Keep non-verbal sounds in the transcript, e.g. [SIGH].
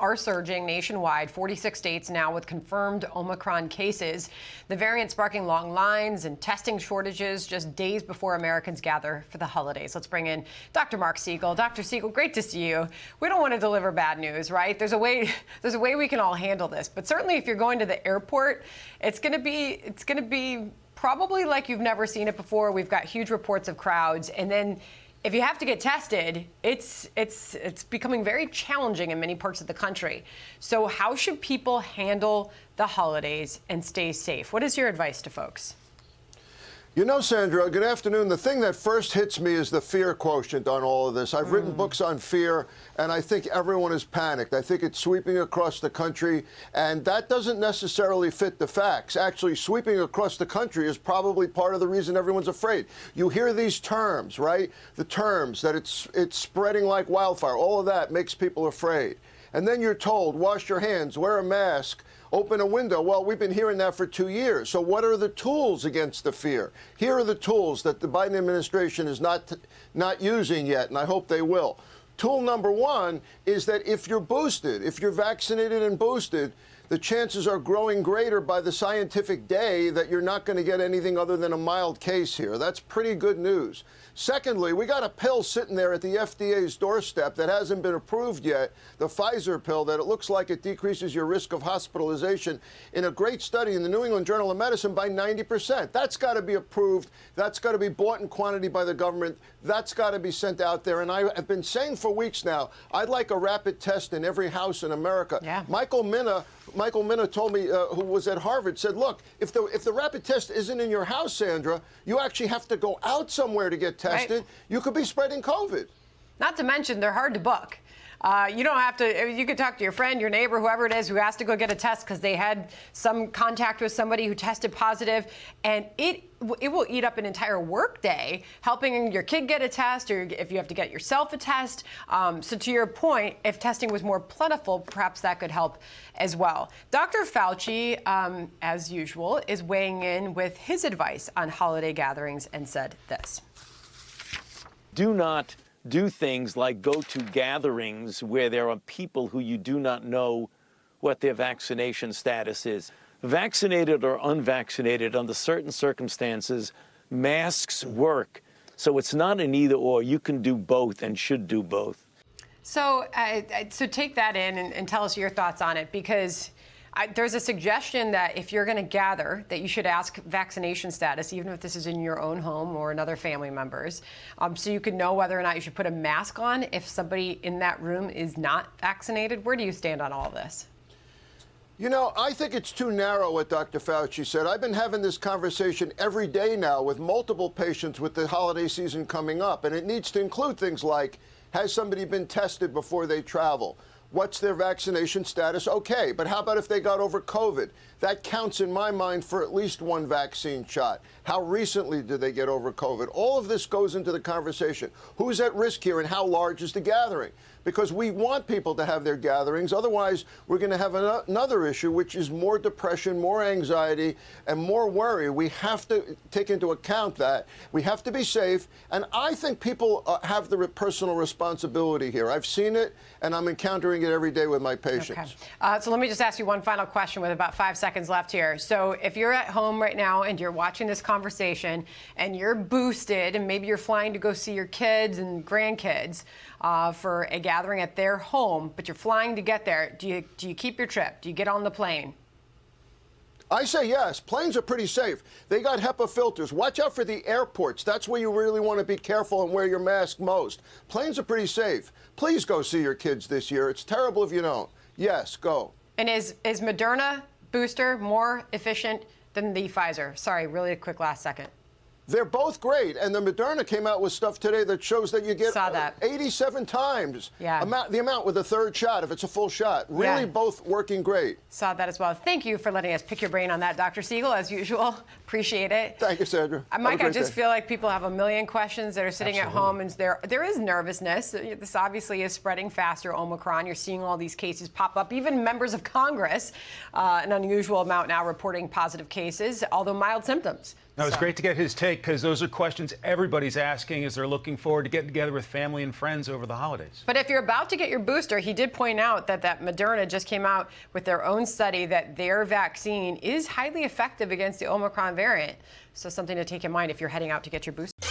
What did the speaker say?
are surging nationwide, 46 states now with confirmed Omicron cases. The variant sparking long lines and testing shortages just days before Americans gather for the holidays. Let's bring in Dr. Mark Siegel. Dr. Siegel, great to see you. We don't want to deliver bad news, right? There's a way [LAUGHS] there's a way we can all handle this. But certainly if you're going to the airport, it's going to be it's going to be probably like you've never seen it before. We've got huge reports of crowds and then if you have to get tested, it's it's it's becoming very challenging in many parts of the country. So how should people handle the holidays and stay safe? What is your advice to folks? You know, Sandra, good afternoon. The thing that first hits me is the fear quotient on all of this. I've mm. written books on fear, and I think everyone is panicked. I think it's sweeping across the country, and that doesn't necessarily fit the facts. Actually, sweeping across the country is probably part of the reason everyone's afraid. You hear these terms, right? The terms that it's it's spreading like wildfire. All of that makes people afraid. And then you're told, wash your hands, wear a mask, open a window. Well, we've been hearing that for two years. So what are the tools against the fear? Here are the tools that the Biden administration is not, not using yet, and I hope they will. Tool number one is that if you're boosted, if you're vaccinated and boosted, the chances are growing greater by the scientific day that you're not going to get anything other than a mild case here. That's pretty good news. Secondly, we got a pill sitting there at the FDA's doorstep that hasn't been approved yet, the Pfizer pill, that it looks like it decreases your risk of hospitalization in a great study in the New England Journal of Medicine by 90%. That's got to be approved. That's got to be bought in quantity by the government. That's got to be sent out there. And I have been saying for weeks now, I'd like a rapid test in every house in America. Yeah. Michael Mina Michael Mina told me, uh, who was at Harvard, said, look, if the, if the rapid test isn't in your house, Sandra, you actually have to go out somewhere to get tested. Right. You could be spreading COVID. Not to mention, they're hard to book. Uh, you don't have to, you could talk to your friend, your neighbor, whoever it is who has to go get a test because they had some contact with somebody who tested positive, and it it will eat up an entire workday helping your kid get a test or if you have to get yourself a test. Um, so to your point, if testing was more plentiful, perhaps that could help as well. Dr. Fauci, um, as usual, is weighing in with his advice on holiday gatherings and said this. Do not do things like go to gatherings where there are people who you do not know what their vaccination status is. Vaccinated or unvaccinated, under certain circumstances, masks work. So it's not an either or. You can do both and should do both. So, uh, so take that in and, and tell us your thoughts on it because I, there's a suggestion that if you're going to gather, that you should ask vaccination status, even if this is in your own home or another family member's, um, so you can know whether or not you should put a mask on if somebody in that room is not vaccinated. Where do you stand on all this? You know, I think it's too narrow what Dr. Fauci said. I've been having this conversation every day now with multiple patients with the holiday season coming up, and it needs to include things like has somebody been tested before they travel? What's their vaccination status? Okay, but how about if they got over COVID? That counts in my mind for at least one vaccine shot. How recently did they get over COVID? All of this goes into the conversation. Who's at risk here and how large is the gathering? Because we want people to have their gatherings. Otherwise, we're going to have an another issue, which is more depression, more anxiety, and more worry. We have to take into account that. We have to be safe. And I think people uh, have the personal responsibility here. I've seen it, and I'm encountering it every day with my patients. Okay. Uh, so let me just ask you one final question with about five seconds seconds left here. So if you're at home right now and you're watching this conversation and you're boosted and maybe you're flying to go see your kids and grandkids uh, for a gathering at their home, but you're flying to get there, do you, do you keep your trip? Do you get on the plane? I say yes. Planes are pretty safe. They got HEPA filters. Watch out for the airports. That's where you really want to be careful and wear your mask most. Planes are pretty safe. Please go see your kids this year. It's terrible if you don't. Yes, go. And is, is Moderna booster more efficient than the Pfizer? Sorry, really a quick last second. They're both great, and the Moderna came out with stuff today that shows that you get Saw that. 87 times yeah. amount, the amount with a third shot if it's a full shot. Really, yeah. both working great. Saw that as well. Thank you for letting us pick your brain on that, Dr. Siegel, as usual. [LAUGHS] Appreciate it. Thank you, Sandra. Uh, Mike, I just day. feel like people have a million questions that are sitting Absolutely. at home, and there there is nervousness. This obviously is spreading faster. Omicron. You're seeing all these cases pop up. Even members of Congress, uh, an unusual amount now reporting positive cases, although mild symptoms. No, it's great to get his take because those are questions everybody's asking as they're looking forward to getting together with family and friends over the holidays. But if you're about to get your booster, he did point out that that Moderna just came out with their own study that their vaccine is highly effective against the Omicron variant. So something to take in mind if you're heading out to get your booster.